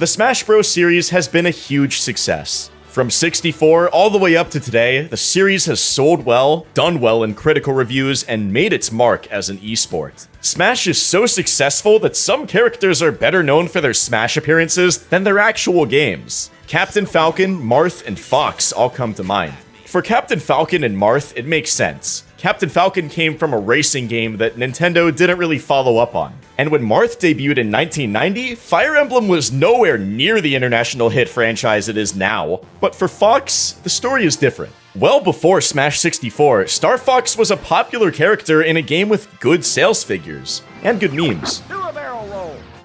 The Smash Bros. series has been a huge success. From 64 all the way up to today, the series has sold well, done well in critical reviews, and made its mark as an esport. Smash is so successful that some characters are better known for their Smash appearances than their actual games. Captain Falcon, Marth, and Fox all come to mind. For Captain Falcon and Marth, it makes sense. Captain Falcon came from a racing game that Nintendo didn't really follow up on. And when Marth debuted in 1990, Fire Emblem was nowhere near the international hit franchise it is now. But for Fox, the story is different. Well before Smash 64, Star Fox was a popular character in a game with good sales figures and good memes.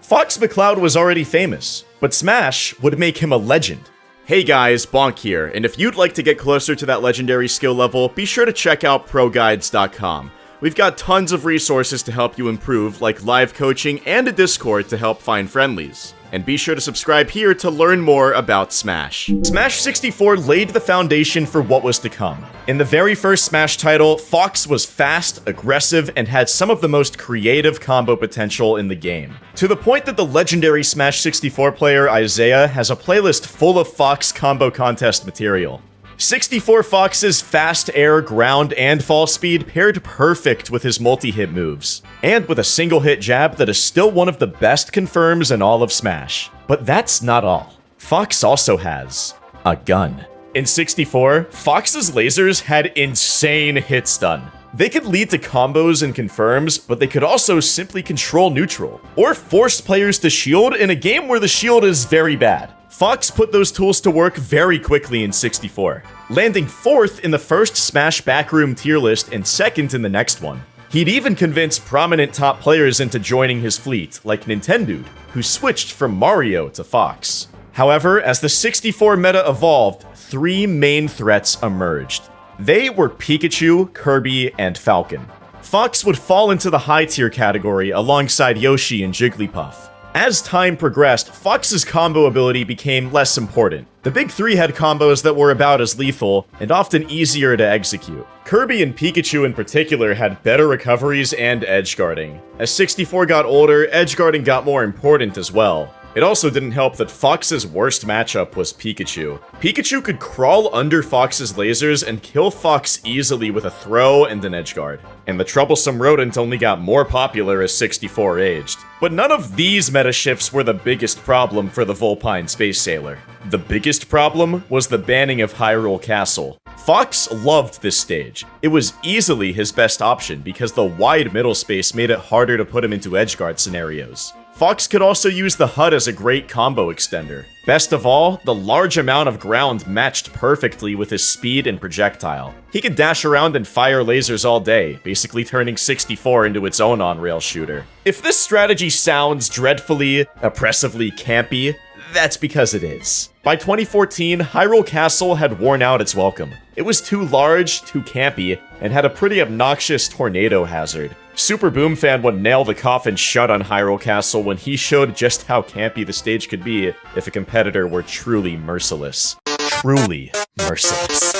Fox McCloud was already famous, but Smash would make him a legend. Hey guys, Bonk here, and if you'd like to get closer to that legendary skill level, be sure to check out ProGuides.com. We've got tons of resources to help you improve, like live coaching and a Discord to help find friendlies and be sure to subscribe here to learn more about Smash. Smash 64 laid the foundation for what was to come. In the very first Smash title, Fox was fast, aggressive, and had some of the most creative combo potential in the game. To the point that the legendary Smash 64 player Isai has a playlist full of Fox combo contest material. 64 Fox's fast air, ground, and fall speed paired perfect with his multi-hit moves, and with a single hit jab that is still one of the best confirms in all of Smash. But that's not all. Fox also has a gun. In 64, Fox's lasers had insane hit stun. They could lead to combos and confirms, but they could also simply control neutral, or force players to shield in a game where the shield is very bad. Fox put those tools to work very quickly in 64, landing fourth in the first Smash Backroom tier list and second in the next one. He'd even convince prominent top players into joining his fleet, like Nintendude, who switched from Mario to Fox. However, as the 64 meta evolved, three main threats emerged. They were Pikachu, Kirby, and Falcon. Fox would fall into the high tier category alongside Yoshi and Jigglypuff. As time progressed, Fox's combo ability became less important. The big three had combos that were about as lethal, and often easier to execute. Kirby and Pikachu in particular had better recoveries and edge guarding. As 64 got older, edge guarding got more important as well. It also didn't help that Fox's worst matchup was Pikachu. Pikachu could crawl under Fox's lasers and kill Fox easily with a throw and an edge guard. And the troublesome rodent only got more popular as 64 aged. But none of these meta shifts were the biggest problem for the Volpine Space Sailor. The biggest problem was the banning of Hyrule Castle. Fox loved this stage. It was easily his best option because the wide middle space made it harder to put him into edgeguard scenarios. Fox could also use the HUD as a great combo extender. Best of all, the large amount of ground matched perfectly with his speed and projectile. He could dash around and fire lasers all day, basically turning 64 into its own on-rail shooter. If this strategy sounds dreadfully, oppressively campy, that's because it is. By 2014, Hyrule Castle had worn out its welcome. It was too large, too campy, and had a pretty obnoxious tornado hazard. SuperBoomFan would nail the coffin shut on Hyrule Castle when he showed just how campy the stage could be if a competitor were truly merciless. Truly merciless.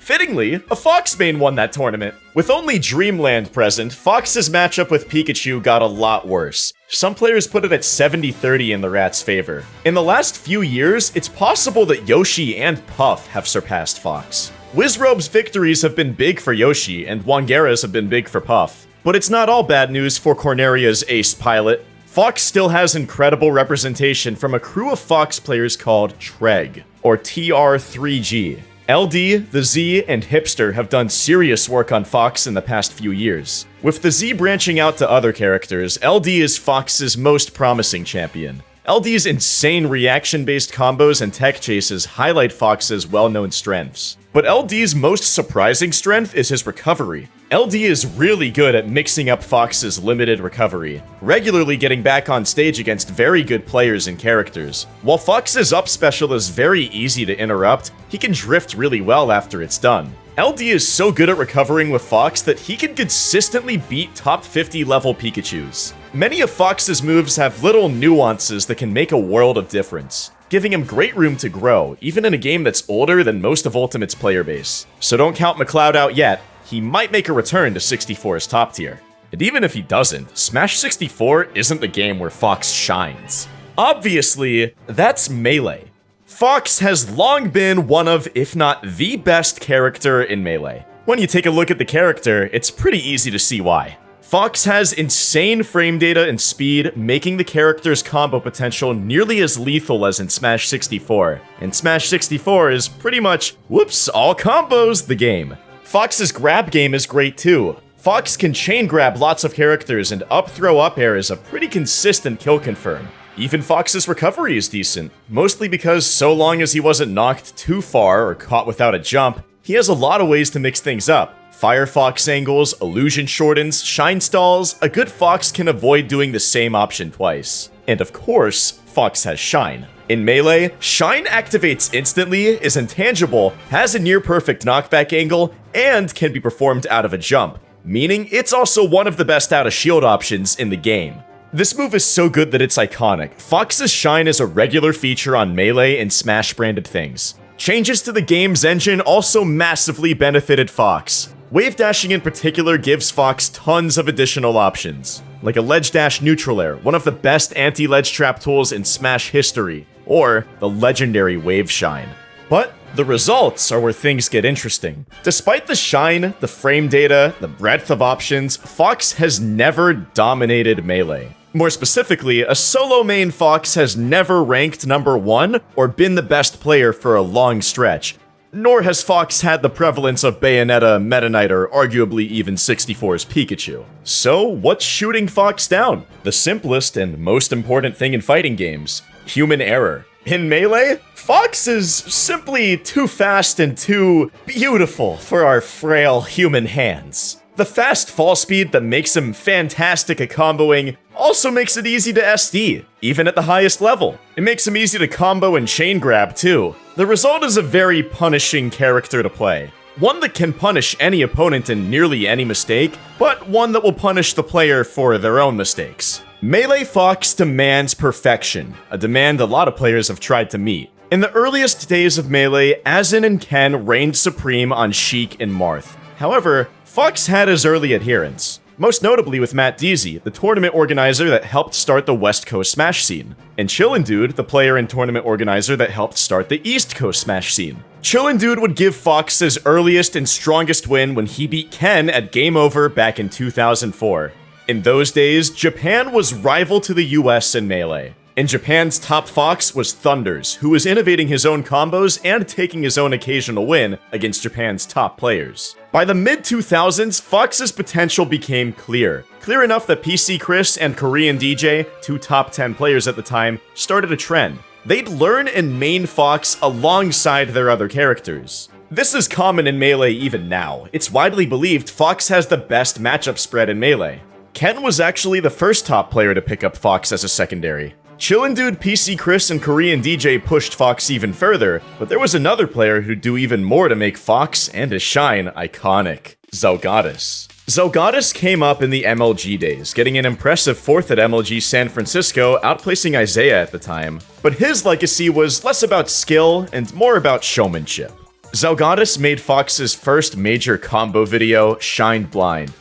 Fittingly, a Fox main won that tournament. With only Dreamland present, Fox's matchup with Pikachu got a lot worse. Some players put it at 70-30 in the Rat's favor. In the last few years, it's possible that Yoshi and Puff have surpassed Fox. Wizrobe's victories have been big for Yoshi, and Wangera's have been big for Puff. But it's not all bad news for Corneria's ace pilot. Fox still has incredible representation from a crew of Fox players called TREG, or TR3G. LD, the Z, and Hipster have done serious work on Fox in the past few years. With the Z branching out to other characters, LD is Fox's most promising champion. LD's insane reaction-based combos and tech chases highlight Fox's well-known strengths. But LD's most surprising strength is his recovery. LD is really good at mixing up Fox's limited recovery, regularly getting back on stage against very good players and characters. While Fox's up special is very easy to interrupt, he can drift really well after it's done. LD is so good at recovering with Fox that he can consistently beat top 50 level Pikachus. Many of Fox's moves have little nuances that can make a world of difference giving him great room to grow, even in a game that's older than most of Ultimate's player base. So don't count McCloud out yet, he might make a return to 64's top tier. And even if he doesn't, Smash 64 isn't the game where Fox shines. Obviously, that's Melee. Fox has long been one of, if not the best character in Melee. When you take a look at the character, it's pretty easy to see why. Fox has insane frame data and speed, making the character's combo potential nearly as lethal as in Smash 64. And Smash 64 is pretty much, whoops, all combos the game. Fox's grab game is great too. Fox can chain grab lots of characters and up throw up air is a pretty consistent kill confirm. Even Fox's recovery is decent, mostly because so long as he wasn't knocked too far or caught without a jump, he has a lot of ways to mix things up. Firefox angles, illusion shortens, shine stalls, a good Fox can avoid doing the same option twice. And of course, Fox has Shine. In Melee, Shine activates instantly, is intangible, has a near perfect knockback angle, and can be performed out of a jump, meaning it's also one of the best out of shield options in the game. This move is so good that it's iconic. Fox's Shine is a regular feature on Melee and Smash branded things. Changes to the game's engine also massively benefited Fox. Wave dashing in particular gives Fox tons of additional options, like a ledge dash neutral air, one of the best anti-ledge trap tools in Smash history, or the legendary Wave Shine. But the results are where things get interesting. Despite the shine, the frame data, the breadth of options, Fox has never dominated Melee. More specifically, a solo main Fox has never ranked number one or been the best player for a long stretch, nor has Fox had the prevalence of Bayonetta, Meta Knight, or arguably even 64's Pikachu. So, what's shooting Fox down? The simplest and most important thing in fighting games human error. In Melee, Fox is simply too fast and too beautiful for our frail human hands. The fast fall speed that makes him fantastic at comboing also makes it easy to SD, even at the highest level. It makes him easy to combo and chain grab too. The result is a very punishing character to play. One that can punish any opponent in nearly any mistake, but one that will punish the player for their own mistakes. Melee Fox demands perfection, a demand a lot of players have tried to meet. In the earliest days of Melee, Azen and Ken reigned supreme on Sheik and Marth. However, Fox had his early adherents, most notably with Matt Deezie, the tournament organizer that helped start the West Coast Smash scene, and Chillin' Dude, the player and tournament organizer that helped start the East Coast Smash scene. Chillin' Dude would give Fox his earliest and strongest win when he beat Ken at Game Over back in 2004. In those days, Japan was rival to the US in Melee. In Japan's top Fox was Thunders, who was innovating his own combos and taking his own occasional win against Japan's top players. By the mid 2000s, Fox's potential became clear. Clear enough that PC Chris and Korean DJ, two top 10 players at the time, started a trend. They'd learn and main Fox alongside their other characters. This is common in Melee even now. It's widely believed Fox has the best matchup spread in Melee. Ken was actually the first top player to pick up Fox as a secondary. Chillin' Dude, PC Chris, and Korean DJ pushed Fox even further, but there was another player who'd do even more to make Fox and his shine iconic. Zelgadis. Zelgadis came up in the MLG days, getting an impressive fourth at MLG San Francisco, outplacing Isai at the time. But his legacy was less about skill and more about showmanship. Zelgadis made Fox's first major combo video, Shined Blind,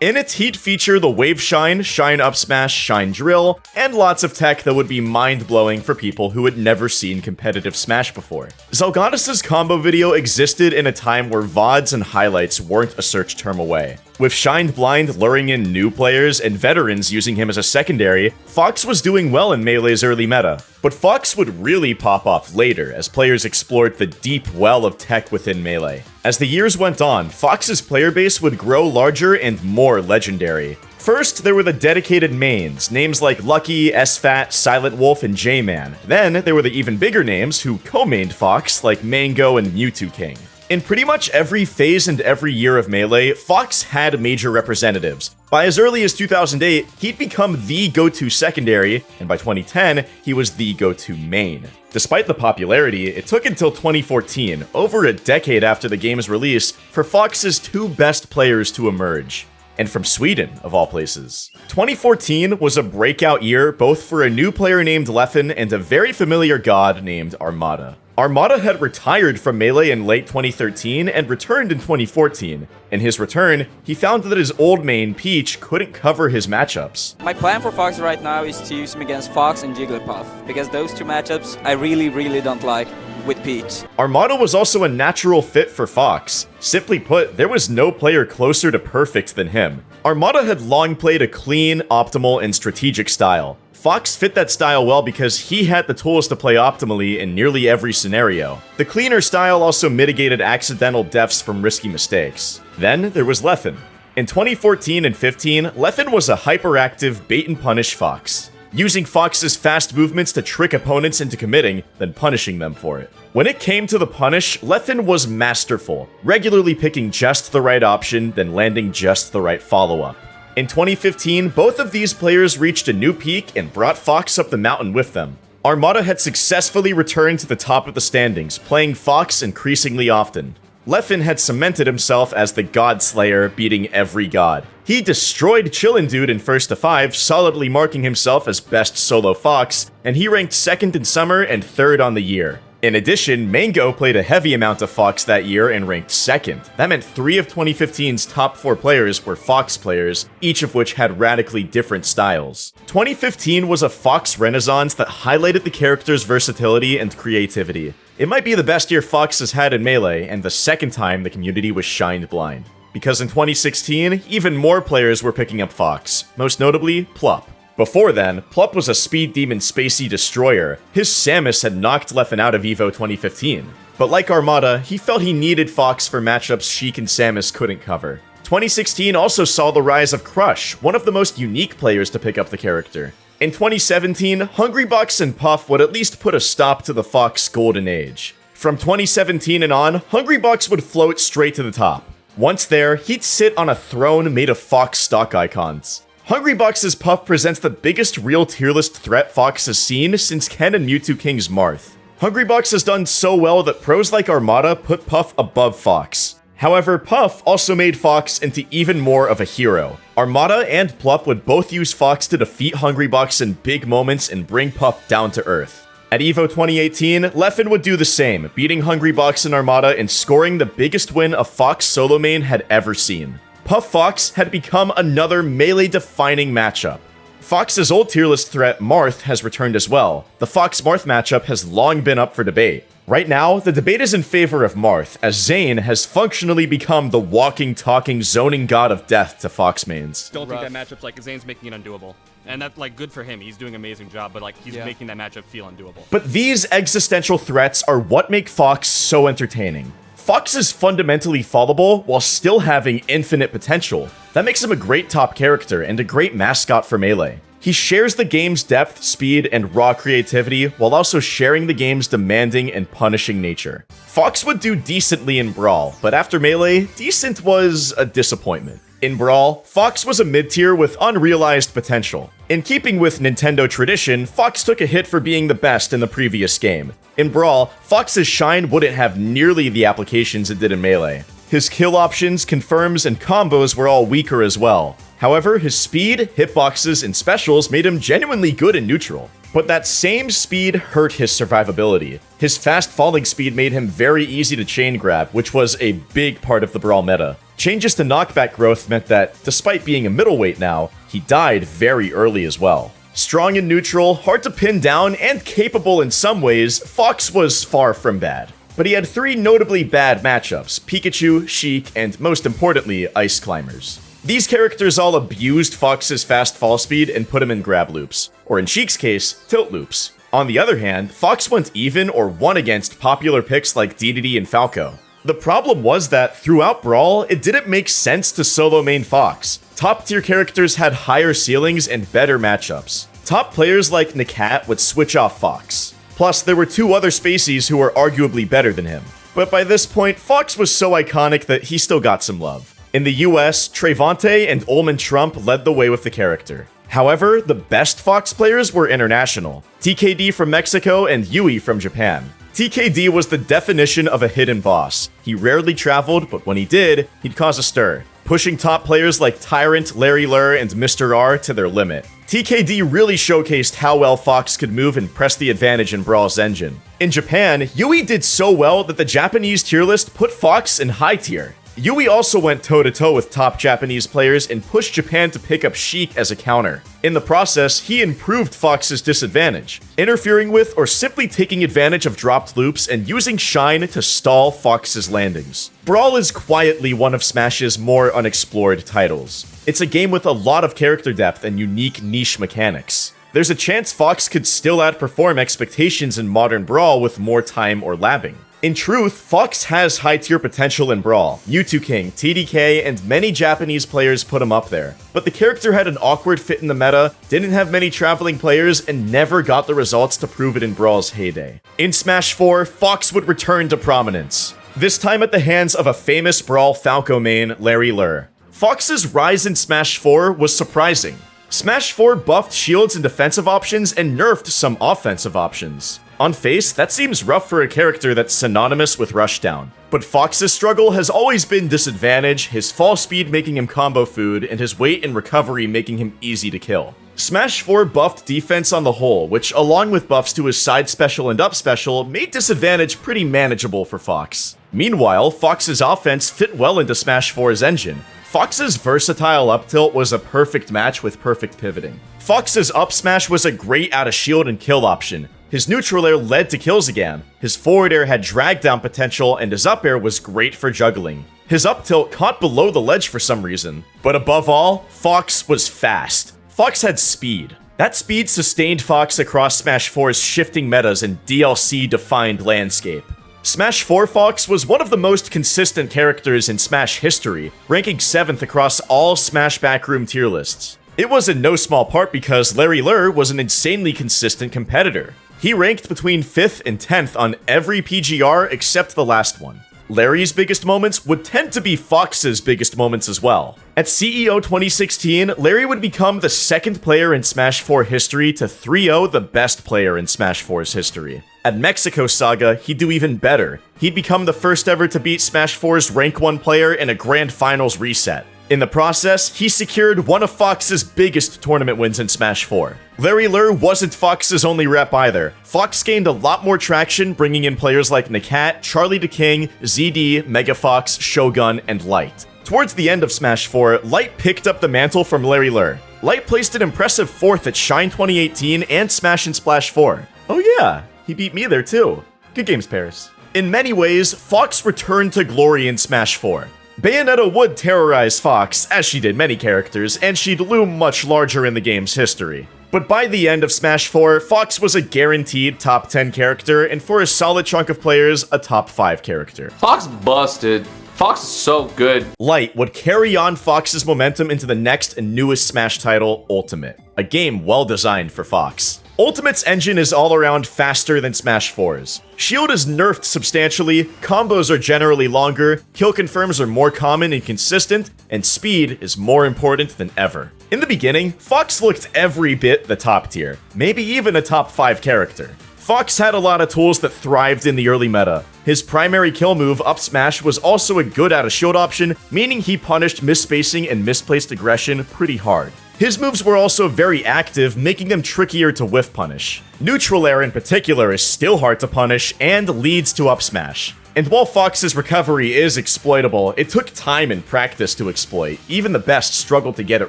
in its heat feature the Wave Shine, Shine Up Smash, Shine Drill, and lots of tech that would be mind-blowing for people who had never seen competitive Smash before. Zelgadis' combo video existed in a time where VODs and highlights weren't a search term away. With Shined Blind luring in new players and veterans using him as a secondary, Fox was doing well in Melee's early meta. But Fox would really pop off later as players explored the deep well of tech within Melee. As the years went on, Fox's player base would grow larger and more legendary. First, there were the dedicated mains, names like Lucky, S-Fat, Silent Wolf, and J-Man. Then, there were the even bigger names who co-mained Fox, like Mango and Mew2King. In pretty much every phase and every year of Melee, Fox had major representatives. By as early as 2008, he'd become the go-to secondary, and by 2010, he was the go-to main. Despite the popularity, it took until 2014, over a decade after the game's release, for Fox's two best players to emerge and from Sweden, of all places. 2014 was a breakout year both for a new player named Leffen and a very familiar god named Armada. Armada had retired from Melee in late 2013 and returned in 2014. In his return, he found that his old main, Peach, couldn't cover his matchups. My plan for Fox right now is to use him against Fox and Jigglypuff, because those two matchups I really, really don't like with Peach. Armada was also a natural fit for Fox. Simply put, there was no player closer to perfect than him. Armada had long played a clean, optimal, and strategic style. Fox fit that style well because he had the tools to play optimally in nearly every scenario. The cleaner style also mitigated accidental deaths from risky mistakes. Then there was Leffen. In 2014 and 15, Leffen was a hyperactive bait and punish Fox, using Fox's fast movements to trick opponents into committing, then punishing them for it. When it came to the punish, Leffen was masterful, regularly picking just the right option, then landing just the right follow-up. In 2015, both of these players reached a new peak and brought Fox up the mountain with them. Armada had successfully returned to the top of the standings, playing Fox increasingly often. Leffen had cemented himself as the God Slayer, beating every god. He destroyed Chillin' Dude in first to 5, solidly marking himself as best solo Fox, and he ranked second in summer and third on the year. In addition, Mango played a heavy amount of Fox that year and ranked second. That meant three of 2015's top four players were Fox players, each of which had radically different styles. 2015 was a Fox renaissance that highlighted the character's versatility and creativity. It might be the best year Fox has had in Melee, and the second time the community was shined blind. Because in 2016, even more players were picking up Fox, most notably Plup. Before then, Plup was a speed demon spacey destroyer. His Samus had knocked Leffen out of EVO 2015. But like Armada, he felt he needed Fox for matchups Sheik and Samus couldn't cover. 2016 also saw the rise of Crush, one of the most unique players to pick up the character. In 2017, Hungrybox and Puff would at least put a stop to the Fox golden age. From 2017 and on, Hungrybox would float straight to the top. Once there, he'd sit on a throne made of Fox stock icons. Hungrybox's Puff presents the biggest real tier list threat Fox has seen since Ken and Mew2King's Marth. Hungrybox has done so well that pros like Armada put Puff above Fox. However, Puff also made Fox into even more of a hero. Armada and Plup would both use Fox to defeat Hungrybox in big moments and bring Puff down to earth. At EVO 2018, Leffen would do the same, beating Hungrybox and Armada and scoring the biggest win a Fox solo main had ever seen. Puff Fox had become another melee-defining matchup. Fox's old tier list threat, Marth, has returned as well. The Fox-Marth matchup has long been up for debate. Right now, the debate is in favor of Marth, as Zain has functionally become the walking, talking, zoning god of death to Fox mains. Don't think that matchup's like Zain's making it undoable. And that's like good for him. He's doing an amazing job, but like he's Yeah. making that matchup feel undoable. But these existential threats are what make Fox so entertaining. Fox is fundamentally fallible while still having infinite potential. That makes him a great top character and a great mascot for Melee. He shares the game's depth, speed, and raw creativity while also sharing the game's demanding and punishing nature. Fox would do decently in Brawl, but after Melee, decent was a disappointment. In Brawl, Fox was a mid-tier with unrealized potential. In keeping with Nintendo tradition, Fox took a hit for being the best in the previous game. In Brawl, Fox's shine wouldn't have nearly the applications it did in Melee. His kill options, confirms, and combos were all weaker as well. However, his speed, hitboxes, and specials made him genuinely good in neutral. But that same speed hurt his survivability. His fast falling speed made him very easy to chain grab, which was a big part of the Brawl meta. Changes to knockback growth meant that, despite being a middleweight now, he died very early as well. Strong and neutral, hard to pin down, and capable in some ways, Fox was far from bad. But he had three notably bad matchups Pikachu, Sheik, and most importantly, Ice Climbers. These characters all abused Fox's fast fall speed and put him in grab loops, or in Sheik's case, tilt loops. On the other hand, Fox went even or won against popular picks like DDD and Falco. The problem was that throughout Brawl, it didn't make sense to solo main Fox. Top tier characters had higher ceilings and better matchups. Top players like Nakat would switch off Fox. Plus, there were two other Spaceys who were arguably better than him. But by this point, Fox was so iconic that he still got some love. In the US, Trevante and Ullman Trump led the way with the character. However, the best Fox players were international. TKD from Mexico and Yui from Japan. TKD was the definition of a hidden boss. He rarely traveled, but when he did, he'd cause a stir. pushing top players like Tyrant, Larry Lurr, and Mr. R to their limit. TKD really showcased how well Fox could move and press the advantage in Brawl's engine. In Japan, Yui did so well that the Japanese tier list put Fox in high tier. Yui also went toe to toe with top Japanese players and pushed Japan to pick up Sheik as a counter. In the process, he improved Fox's disadvantage, interfering with or simply taking advantage of dropped loops and using Shine to stall Fox's landings. Brawl is quietly one of Smash's more unexplored titles. It's a game with a lot of character depth and unique niche mechanics. There's a chance Fox could still outperform expectations in modern Brawl with more time or labbing. In truth, Fox has high tier potential in Brawl. Mew2King, TDK, and many Japanese players put him up there. But the character had an awkward fit in the meta, didn't have many traveling players, and never got the results to prove it in Brawl's heyday. In Smash 4, Fox would return to prominence. This time at the hands of a famous Brawl Falco main, Larry Lurr. Fox's rise in Smash 4 was surprising. Smash 4 buffed shields and defensive options and nerfed some offensive options. On face, that seems rough for a character that's synonymous with Rushdown. But Fox's struggle has always been disadvantage, his fall speed making him combo food, and his weight and recovery making him easy to kill. Smash 4 buffed defense on the whole, which along with buffs to his side special and up special, made disadvantage pretty manageable for Fox. Meanwhile, Fox's offense fit well into Smash 4's engine. Fox's versatile up tilt was a perfect match with perfect pivoting. Fox's up smash was a great out of shield and kill option, his neutral air led to kills again, his forward air had drag down potential, and his up air was great for juggling. His up tilt caught below the ledge for some reason. But above all, Fox was fast. Fox had speed. That speed sustained Fox across Smash 4's shifting metas and DLC-defined landscape. Smash 4 Fox was one of the most consistent characters in Smash history, ranking 7th across all Smash backroom tier lists. It was in no small part because Larry Lurr was an insanely consistent competitor. He ranked between 5th and 10th on every PGR except the last one. Larry's biggest moments would tend to be Fox's biggest moments as well. At CEO 2016, Larry would become the second player in Smash 4 history to 3-0 the best player in Smash 4's history. At Mexico Saga, he'd do even better. He'd become the first ever to beat Smash 4's rank 1 player in a Grand Finals reset. In the process, he secured one of Fox's biggest tournament wins in Smash 4. Larry Lurr wasn't Fox's only rep either. Fox gained a lot more traction, bringing in players like Nakat, Charlie the King, ZD, Megafox, Shogun, and Light. Towards the end of Smash 4, Light picked up the mantle from Larry Lurr. Light placed an impressive 4th at Shine 2018 and Smash and Splash 4. Oh yeah, he beat me there too. Good games, Paris. In many ways, Fox returned to glory in Smash 4. Bayonetta would terrorize Fox, as she did many characters, and she'd loom much larger in the game's history. But by the end of Smash 4, Fox was a guaranteed top 10 character, and for a solid chunk of players, a top 5 character. Fox busted. Fox is so good. Light would carry on Fox's momentum into the next and newest Smash title, Ultimate, a game well designed for Fox. Ultimate's engine is all around faster than Smash 4's. Shield is nerfed substantially, combos are generally longer, kill confirms are more common and consistent, and speed is more important than ever. In the beginning, Fox looked every bit the top tier, maybe even a top 5 character. Fox had a lot of tools that thrived in the early meta. His primary kill move, up smash, was also a good out of shield option, meaning he punished misspacing and misplaced aggression pretty hard. His moves were also very active, making them trickier to whiff punish. Neutral air in particular is still hard to punish and leads to up smash. And while Fox's recovery is exploitable, it took time and practice to exploit. Even the best struggled to get it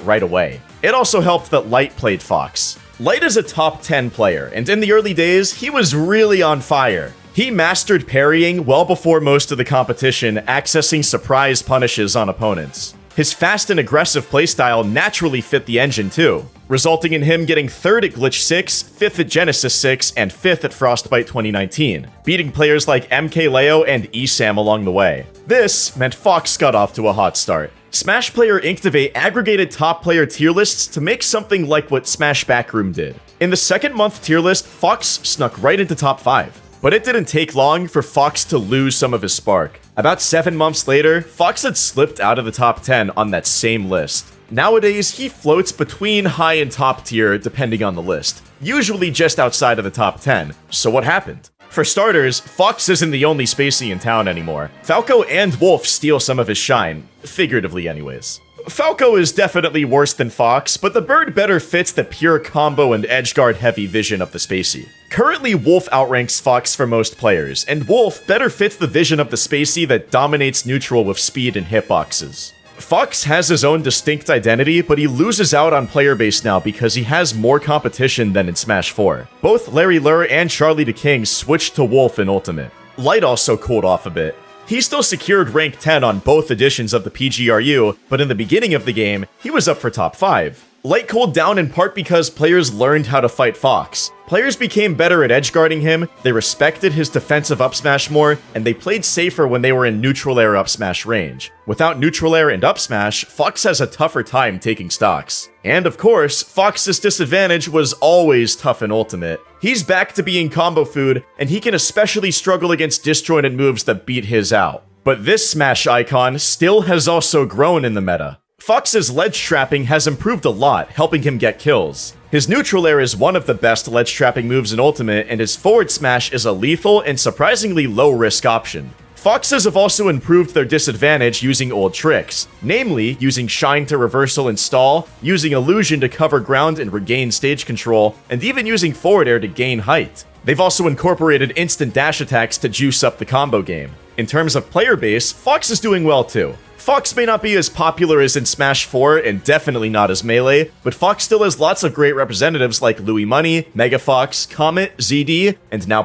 right away. It also helped that Light played Fox. Light is a top 10 player, and in the early days, he was really on fire. He mastered parrying well before most of the competition, accessing surprise punishes on opponents. His fast and aggressive playstyle naturally fit the engine too, resulting in him getting 3rd at Glitch 6, 5th at Genesis 6, and 5th at Frostbite 2019, beating players like MKLeo and ESAM along the way. This meant Fox got off to a hot start. Smash Player Inktivate aggregated top player tier lists to make something like what Smash Backroom did. In the second month tier list, Fox snuck right into top 5. But it didn't take long for Fox to lose some of his spark. About seven months later, Fox had slipped out of the top 10 on that same list. Nowadays, he floats between high and top tier depending on the list, usually just outside of the top 10. So what happened? For starters, Fox isn't the only Spacey in town anymore. Falco and Wolf steal some of his shine, figuratively anyways. Falco is definitely worse than Fox, but the bird better fits the pure combo and edgeguard heavy vision of the Spacey. Currently, Wolf outranks Fox for most players, and Wolf better fits the vision of the Spacey that dominates neutral with speed and hitboxes. Fox has his own distinct identity, but he loses out on player base now because he has more competition than in Smash 4. Both Larry Lurr and Charlie the King switched to Wolf in Ultimate. Light also cooled off a bit. He still secured rank 10 on both editions of the PGRU, but in the beginning of the game, he was up for top 5. Light cooled down in part because players learned how to fight Fox. Players became better at edgeguarding him, they respected his defensive up smash more, and they played safer when they were in neutral air up smash range. Without neutral air and up smash, Fox has a tougher time taking stocks. And of course, Fox's disadvantage was always tough in Ultimate. He's back to being combo food, and he can especially struggle against disjointed moves that beat his out. But this Smash icon still has also grown in the meta. Fox's ledge trapping has improved a lot, helping him get kills. His neutral air is one of the best ledge trapping moves in Ultimate, and his forward smash is a lethal and surprisingly low risk option. Foxes have also improved their disadvantage using old tricks, namely using Shine to reversal and stall, using Illusion to cover ground and regain stage control, and even using forward air to gain height. They've also incorporated instant dash attacks to juice up the combo game. In terms of player base, Fox is doing well too. Fox may not be as popular as in Smash 4 and definitely not as Melee, but Fox still has lots of great representatives like Louis Money, Mega Fox, Comet, ZD, and now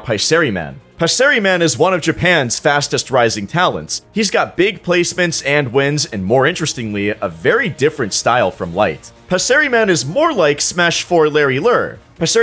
Paseriman is one of Japan's fastest rising talents. He's got big placements and wins, and more interestingly, a very different style from Light. Man is more like Smash 4 Larry Lurr,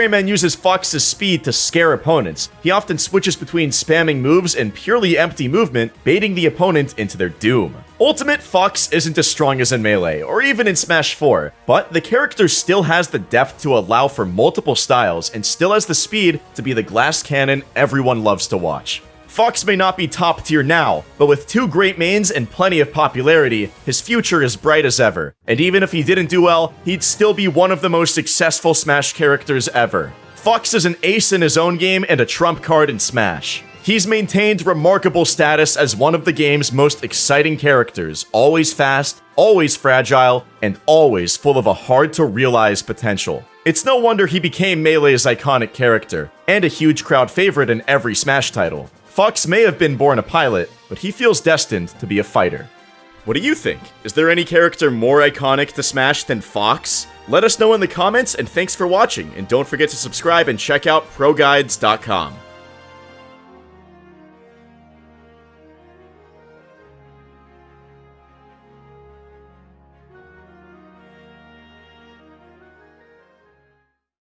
Man uses Fox's speed to scare opponents. He often switches between spamming moves and purely empty movement, baiting the opponent into their doom. Ultimate Fox isn't as strong as in Melee, or even in Smash 4, but the character still has the depth to allow for multiple styles and still has the speed to be the glass cannon everyone loves to watch. Fox may not be top tier now, but with two great mains and plenty of popularity, his future is bright as ever. And even if he didn't do well, he'd still be one of the most successful Smash characters ever. Fox is an ace in his own game and a trump card in Smash. He's maintained remarkable status as one of the game's most exciting characters, always fast, always fragile, and always full of a hard-to-realize potential. It's no wonder he became Melee's iconic character, and a huge crowd favorite in every Smash title. Fox may have been born a pilot, but he feels destined to be a fighter. What do you think? Is there any character more iconic to Smash than Fox? Let us know in the comments, and thanks for watching, and don't forget to subscribe and check out ProGuides.com.